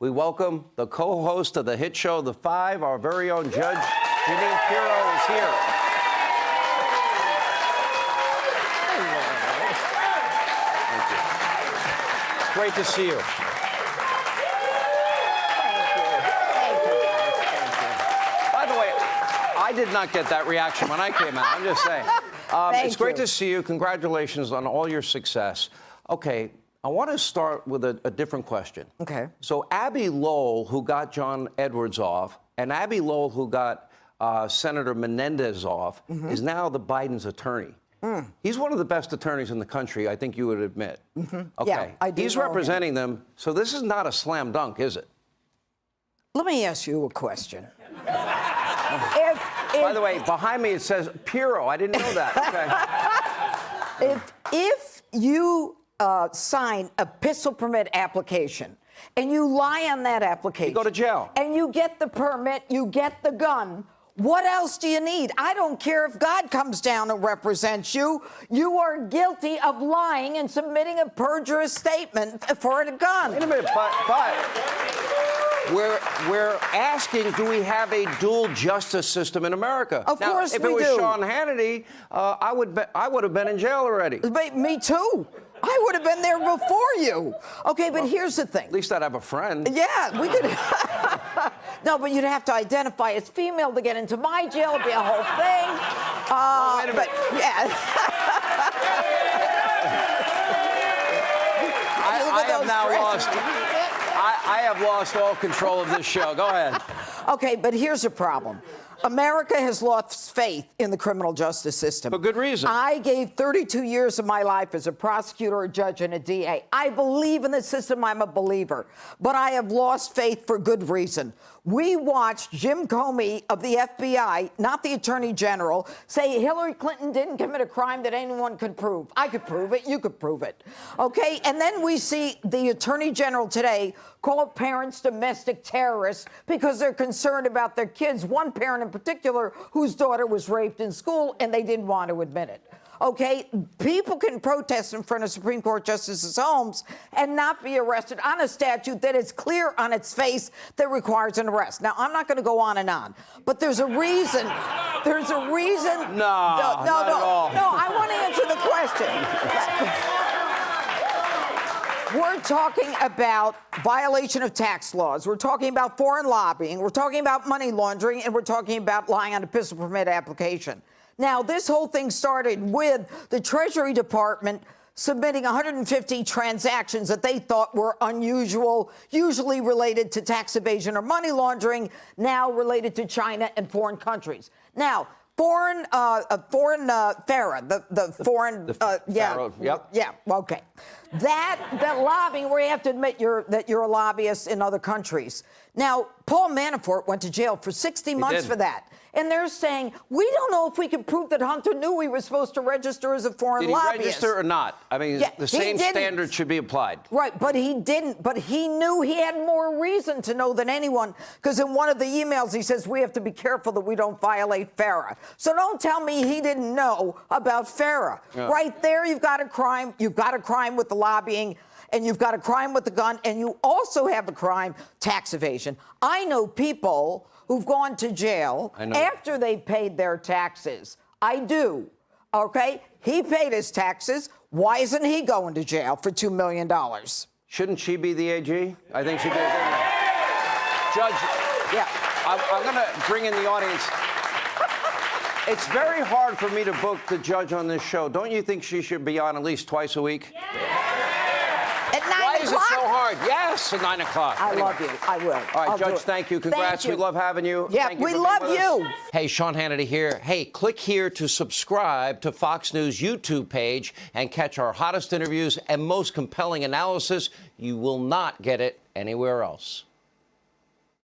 we welcome the co-host of the hit show The Five, our very own Judge Jeanine Pirro is here. Thank you. Great to see you. By the way, I did not get that reaction when I came out. I'm just saying. Um, Thank it's great you. to see you. Congratulations on all your success. Okay, I want to start with a, a different question. Okay. So Abbe Lowell, who got John Edwards off, and Abbe Lowell, who got uh, Senator Menendez off, Mm-hmm. is now the Biden's attorney. Mm. He's one of the best attorneys in the country, I think you would admit. Okay. Mm-hmm. Okay. Yeah, I do He's know him. representing them, so this is not a slam dunk, is it? Let me ask you a question. if, if, By the way, behind me it says Piro. I didn't know that. Okay. if, if you uh, sign a pistol permit application and you lie on that application, You go to jail. and you get the permit, you get the gun. What else do you need? I don't care if God comes down and represents you. You are guilty of lying and submitting a perjurous statement for a gun. Wait a minute, but, but we're, we're asking, do we have a dual justice system in America? Of now, course if we it was do. Sean Hannity, uh, I would be, I would have been in jail already. But me too. I would have been there before you. Okay, but here's the thing. At least I'd have a friend. Yeah, we could. no, but you'd have to identify as female to get into my jail. It'd be a whole thing. Uh, wait a but yeah. I, I have now dresses. lost. I, I have lost all control of this show. Go ahead. Okay, but here's the problem. America has lost faith in the criminal justice system. For good reason. I gave 32 years of my life as a prosecutor, a judge, and a DA. I believe in the system. I'm a believer. But I have lost faith for good reason. We watched Jim Comey of the FBI, not the Attorney General, say Hillary Clinton didn't commit a crime that anyone could prove. I could prove it. You could prove it. Okay? And then we see the Attorney General today call parents domestic terrorists because they're concerned about their kids. One parent in particular whose daughter was raped in school and they didn't want to admit it. Okay, people can protest in front of Supreme Court justices' homes and not be arrested on a statute that is clear on its face that requires an arrest. Now, I'm not going to go on and on, but there's a reason. There's a reason. No, no, no, no. No, I want to answer the question. We're talking about violation of tax laws. We're talking about foreign lobbying. We're talking about money laundering, and we're talking about lying on a pistol permit application. Now, this whole thing started with the Treasury Department submitting 150 transactions that they thought were unusual, usually related to tax evasion or money laundering, now related to China and foreign countries. Now, foreign, uh, uh, foreign uh, FARA, the, the foreign, the uh, yeah, yep. yeah, okay. That that lobbying, where you have to admit you're that you're a lobbyist in other countries. Now, Paul Manafort went to jail for 60 months did. for that. And they're saying, we don't know if we can prove that Hunter knew he was supposed to register as a foreign Did he lobbyist. register or not? I mean, Yeah, the same standard should be applied. Right, but he didn't. But he knew he had more reason to know than anyone because in one of the emails he says we have to be careful that we don't violate FARA. So don't tell me he didn't know about FARA. Yeah. Right there, you've got a crime. You've got a crime with the lobbying. And you've got a crime with the gun, and you also have a crime, tax evasion. I know people who've gone to jail after they paid their taxes. I do. Okay? He paid his taxes. Why isn't he going to jail for $2 million? Shouldn't she be the AG? I think she did. didn't she? Judge, Yeah. I'm, I'm going to bring in the audience. It's very hard for me to book the judge on this show. Don't you think she should be on at least twice a week? At 9 Why is it o'clock? so hard? Yes, at 9 o'clock. I Anyway. love you. I will. All right, I'll Judge, thank you. Congrats. Thank We love having you. Yeah, we love with us. you. Hey, Sean Hannity here. Hey, click here to subscribe to Fox News YouTube page and catch our hottest interviews and most compelling analysis. You will not get it anywhere else.